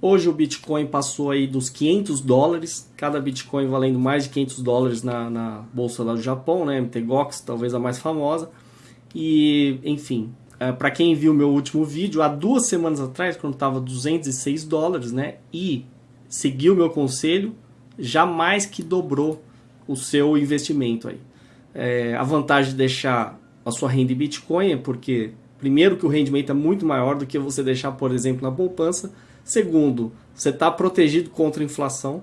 Hoje o Bitcoin passou aí dos 500 dólares, cada Bitcoin valendo mais de 500 dólares na, na bolsa lá do Japão, né? MTGOX, talvez a mais famosa. E, enfim, é, para quem viu meu último vídeo, há duas semanas atrás, quando estava 206 dólares, né? E seguiu meu conselho, já mais que dobrou o seu investimento aí. É, a vantagem de deixar a sua renda em Bitcoin é porque, primeiro, que o rendimento é muito maior do que você deixar, por exemplo, na poupança. Segundo, você está protegido contra a inflação,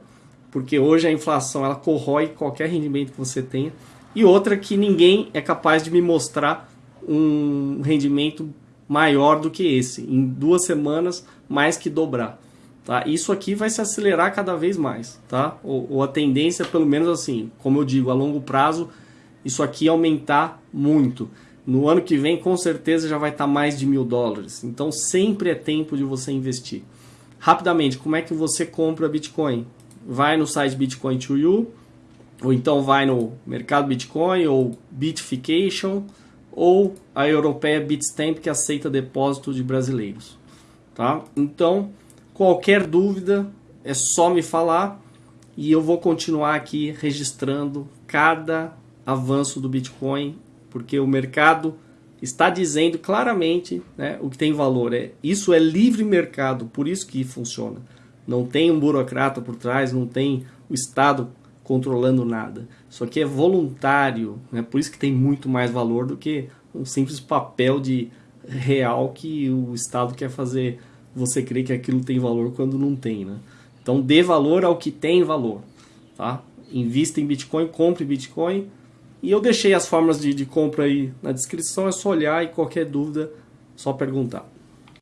porque hoje a inflação ela corrói qualquer rendimento que você tenha. E outra que ninguém é capaz de me mostrar um rendimento maior do que esse. Em duas semanas, mais que dobrar. Tá? Isso aqui vai se acelerar cada vez mais. Tá? Ou, ou, a tendência, pelo menos assim, como eu digo, a longo prazo, isso aqui aumentar muito. No ano que vem, com certeza, já vai estar mais de mil dólares. Então, sempre é tempo de você investir. Rapidamente, como é que você compra Bitcoin? Vai no site Bitcoin to You, ou então vai no mercado Bitcoin, ou Bitfication, ou a europeia Bitstamp, que aceita depósito de brasileiros. Tá? Então, qualquer dúvida, é só me falar e eu vou continuar aqui registrando cada avanço do Bitcoin, porque o mercado está dizendo claramente né, o que tem valor. É, isso é livre mercado, por isso que funciona. Não tem um burocrata por trás, não tem o Estado controlando nada. Isso aqui é voluntário, né? por isso que tem muito mais valor do que um simples papel de real que o Estado quer fazer você crer que aquilo tem valor quando não tem. Né? Então dê valor ao que tem valor. Tá? Invista em Bitcoin, compre Bitcoin. E eu deixei as formas de, de compra aí na descrição, é só olhar e qualquer dúvida, só perguntar.